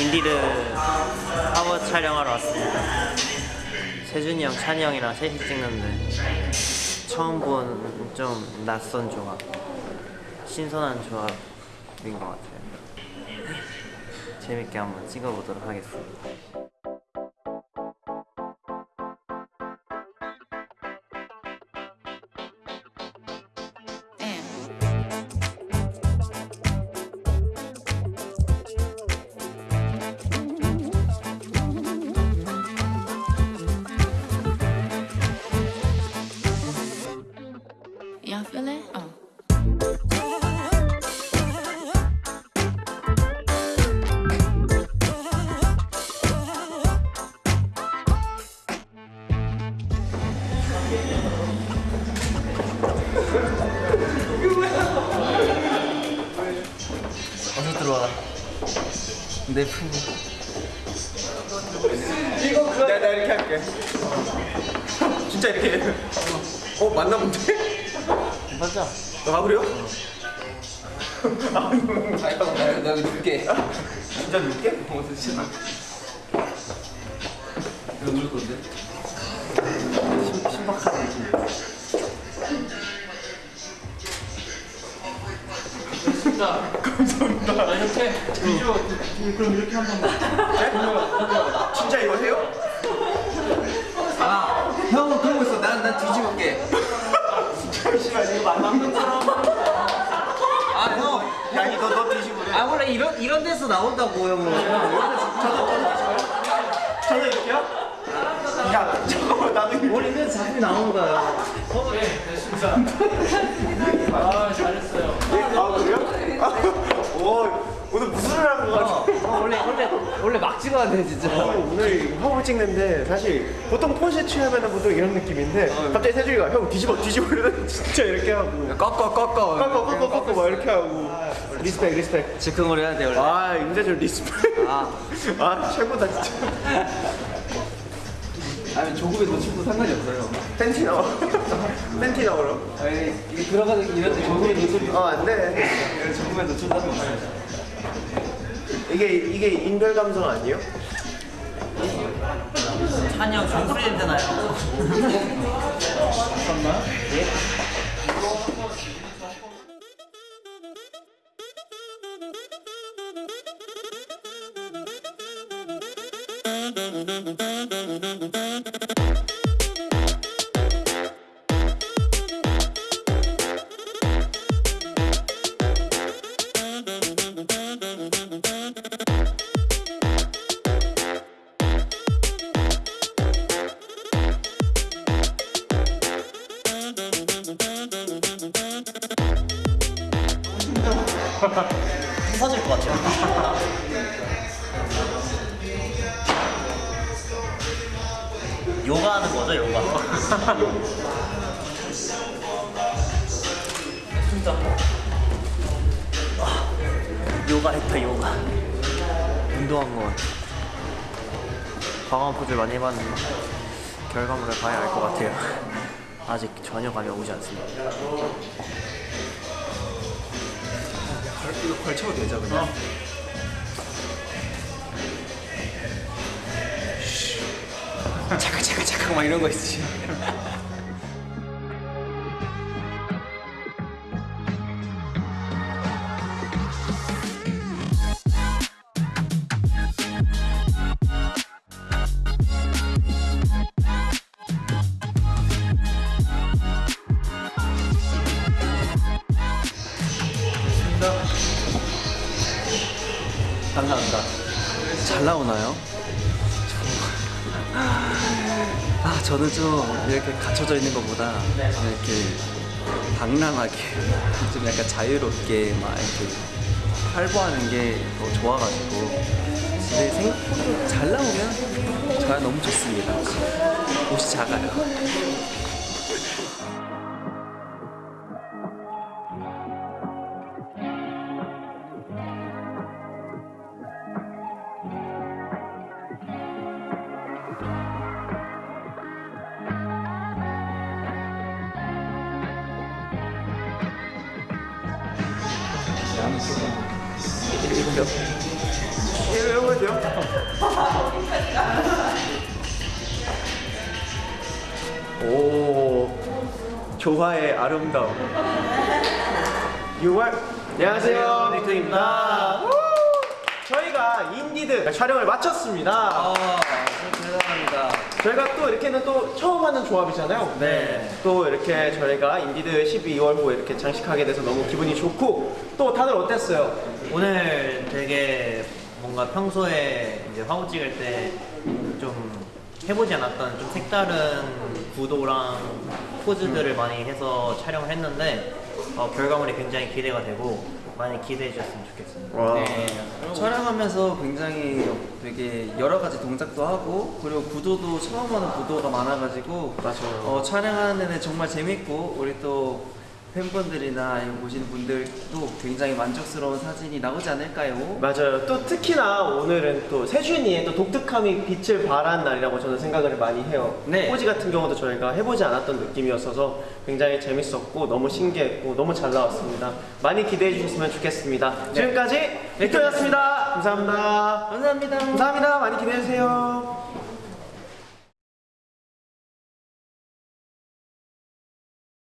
인디드 화보 촬영하러 왔습니다. 세준이 형, 찬이 형이랑 셋이 찍는데 처음 본 좀 낯선 조합, 신선한 조합인 것 같아요. 재밌게 한번 찍어보도록 하겠습니다. 내 품. 내가, 내가 이렇게 할게. 진짜 이렇게. 해. 어, 맞나 본데? 맞아. 아, 그래요? 내가 눕게 진짜 늦게? 어, 진짜. 이거 누를 건데? 이렇게 비주얼 그럼 이렇게 한번 진짜 이거 해요? 아 형은 그러고 있어 난, 난 뒤집을게 잠시만, 이거 맞는 사람. 아 형 야, 이거 너 뒤집으래. 아 원래 이런 이런 데서 나온다고 형은. 저도 이렇게요? 야, 잠깐만, 나도. 원래는 자꾸 나오는 거야. 아 잘했어요 아, 그래요? 아, 오, 오늘 무슨 일 하는 거야? 어, 원래 원래 막 찍어야 돼 진짜. 오늘 화보 찍는데 사실 보통 포즈 취하면 보통 이런 느낌인데 갑자기 세준이가 형 뒤집어 뒤집어 이러면 진짜 이렇게 하고. 꺾어 꺾어 꺾어 꺾어 꺾어 막 이렇게 하고. respect respect. 즉흥으로 해야 돼 원래. 아 임재철 respect. 아. 아 최고다 진짜. 아니 조급에 놓쳐도 상관이 없어요 팬티 나와. 팬티 나오러 아니 이게 들어가는 이런데 조급에 놓쳐도 어 안돼. 조급에 놓쳐도 상관없어요 이게 이게 인별 감성 아니에요? 찬이 형 종소리 냄새 나요. 부서질 것 같아요. 요가 하는 거죠, 요가. 진짜. 아, 요가 했다, 요가. 운동한 거 같아. 방황 포즈 많이 해봤는데 결과물을 봐야 알 것 같아요. 아직 전혀 감이 오지 않습니다. 이거 걸쳐도 되죠 그냥? 잠깐 잠깐 잠깐 막 이런 거 있지 감사합니다. 잘 나오나요? 아 저는 좀 이렇게 갇혀져 있는 것보다 이렇게 방랑하게 좀 약간 자유롭게 막 이렇게 활보하는 게 더 좋아가지고 근데 생각보다 잘 나오면 저야 너무 좋습니다. 옷이 작아요. 이거 해도 돼요? 오, 조화의 아름다움. 6월 안녕하세요, 빅톤입니다. 저희가 인디드 촬영을 마쳤습니다. 아, 대단합니다. 저희가 또 이렇게는 또 처음 하는 조합이잖아요. 네. 또 이렇게 저희가 인디드 12월호에 이렇게 장식하게 돼서 너무 기분이 좋고 또 다들 어땠어요? 오늘 되게 뭔가 평소에 이제 화보 찍을 때 좀 해보지 않았던 좀 색다른 구도랑 포즈들을 많이 해서 촬영을 했는데 어, 결과물이 굉장히 기대가 되고 많이 기대해 주셨으면 좋겠습니다. 와. 네, 촬영하면서 굉장히 되게 여러 가지 동작도 하고 그리고 구도도 처음 하는 구도가 많아가지고 맞아요. 어, 촬영하는 데는 정말 재밌고 우리 또 팬분들이나 보시는 분들도 굉장히 만족스러운 사진이 나오지 않을까요? 맞아요. 또 특히나 오늘은 또 세준이의 또 독특함이 빛을 발한 날이라고 저는 생각을 많이 해요. 네. 포지 같은 경우도 저희가 해보지 않았던 느낌이었어서 굉장히 재밌었고 너무 신기했고 너무 잘 나왔습니다. 많이 기대해 주셨으면 좋겠습니다. 지금까지 빅토였습니다. 감사합니다. 감사합니다. 감사합니다. 많이 기대해 주세요.